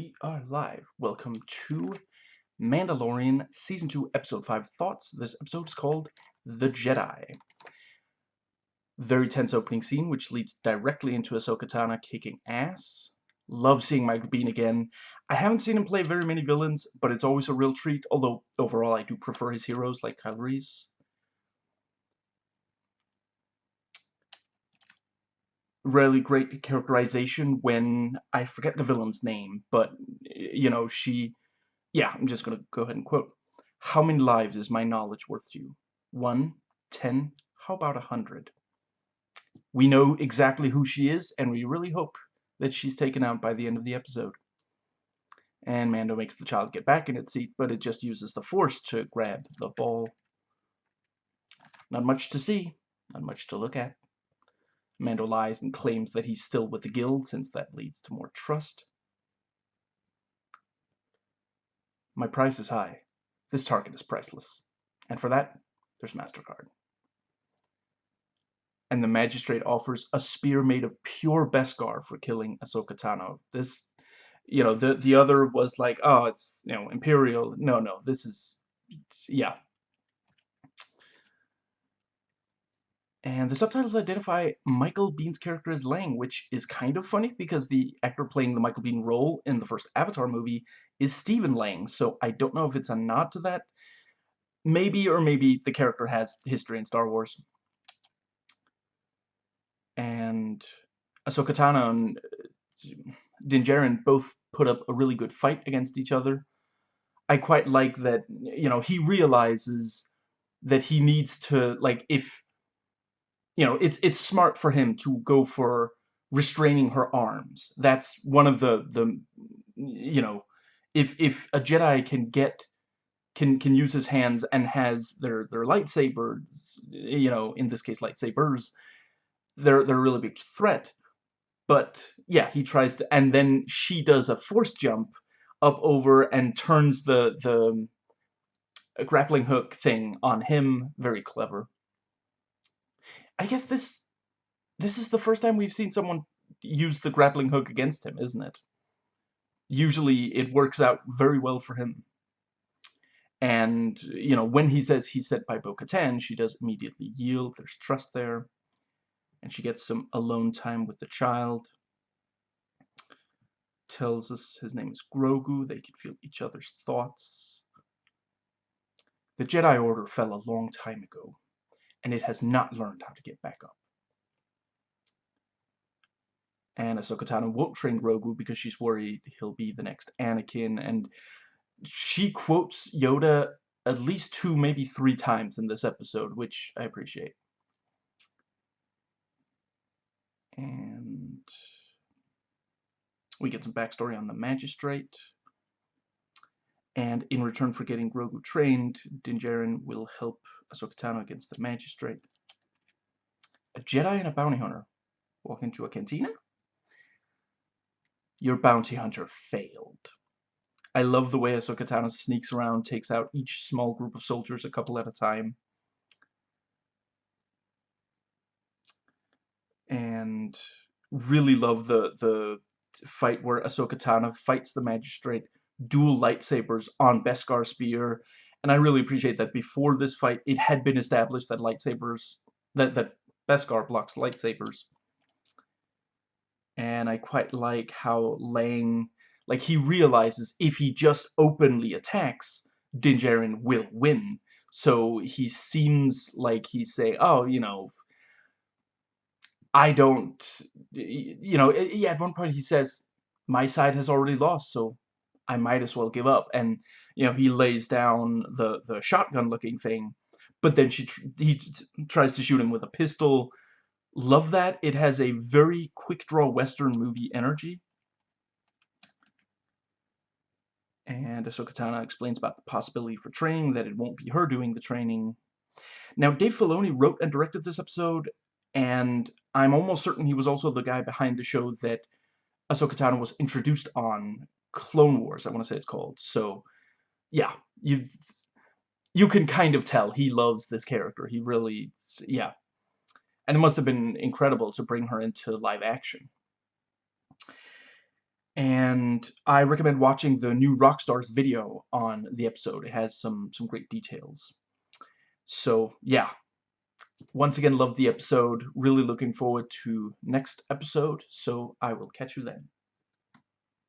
We are live. Welcome to Mandalorian Season 2, Episode 5 Thoughts. This episode is called The Jedi. Very tense opening scene, which leads directly into Ahsoka Tano kicking ass. Love seeing Michael Biehn again. I haven't seen him play very many villains, but it's always a real treat, although overall I do prefer his heroes like Kyle Reese. Really great characterization when I forget the villain's name, but you know, she yeah, I'm just gonna go ahead and quote. How many lives is my knowledge worth to you? One, ten, How about a hundred? We know exactly who she is, and we really hope that she's taken out by the end of the episode. And Mando makes the child get back in its seat, but it just uses the force to grab the ball. Not much to see, not much to look at. Mando lies and claims that he's still with the guild since that leads to more trust. My price is high. This target is priceless. And for that, there's MasterCard. And the magistrate offers a spear made of pure Beskar for killing Ahsoka Tano. This, you know, the the other was like, oh, it's, you know, Imperial. No, no, this is, yeah, And the subtitles identify Michael Biehn's character as Lang, which is kind of funny because the actor playing the Michael Biehn role in the first Avatar movie is Stephen Lang, so I don't know if it's a nod to that. Maybe, or maybe the character has history in Star Wars. And Ahsoka Tano and uh, Din Djarin both put up a really good fight against each other. I quite like that, you know, he realizes that he needs to, like, if you know, it's it's smart for him to go for restraining her arms. That's one of the the you know, if if a Jedi can get can can use his hands and has their their lightsabers, you know, in this case lightsabers, they're they're a really big threat. But yeah, he tries to, and then she does a force jump up over and turns the the grappling hook thing on him. Very clever. I guess this this is the first time we've seen someone use the grappling hook against him, isn't it? Usually it works out very well for him. And, you know, when he says he's set by Bo-Katan, she does immediately yield. There's trust there. And she gets some alone time with the child. Tells us his name is Grogu. They can feel each other's thoughts. The Jedi Order fell a long time ago and it has not learned how to get back up. And Ahsoka Tano won't train Grogu because she's worried he'll be the next Anakin, and she quotes Yoda at least two, maybe three times in this episode, which I appreciate. And we get some backstory on the Magistrate. And in return for getting Grogu trained, Din Djarin will help Ahsoka Tano against the Magistrate. A Jedi and a bounty hunter walk into a cantina? Oh. Your bounty hunter failed. I love the way Ahsoka Tano sneaks around, takes out each small group of soldiers a couple at a time. And really love the the fight where Ahsoka Tano fights the Magistrate, dual lightsabers on Beskar Spear, and I really appreciate that before this fight, it had been established that lightsabers, that, that Beskar blocks lightsabers. And I quite like how Lang, like he realizes if he just openly attacks, Din Djarin will win. So he seems like he's saying, oh, you know, I don't, you know, yeah, at one point he says, my side has already lost, so I might as well give up. And you know, he lays down the the shotgun looking thing, but then she he tries to shoot him with a pistol. Love that. It has a very quick draw western movie energy. And Ahsoka Tano explains about the possibility for training, that it won't be her doing the training. Now, Dave Filoni wrote and directed this episode, and I'm almost certain he was also the guy behind the show that Ahsoka Tano was introduced on Clone Wars, I want to say it's called. So, yeah, you you can kind of tell he loves this character. He really, yeah. And it must have been incredible to bring her into live action. and I recommend watching the New Rockstars video on the episode. It has some some great details. So yeah, once again, love the episode. Really looking forward to next episode. So I will catch you then.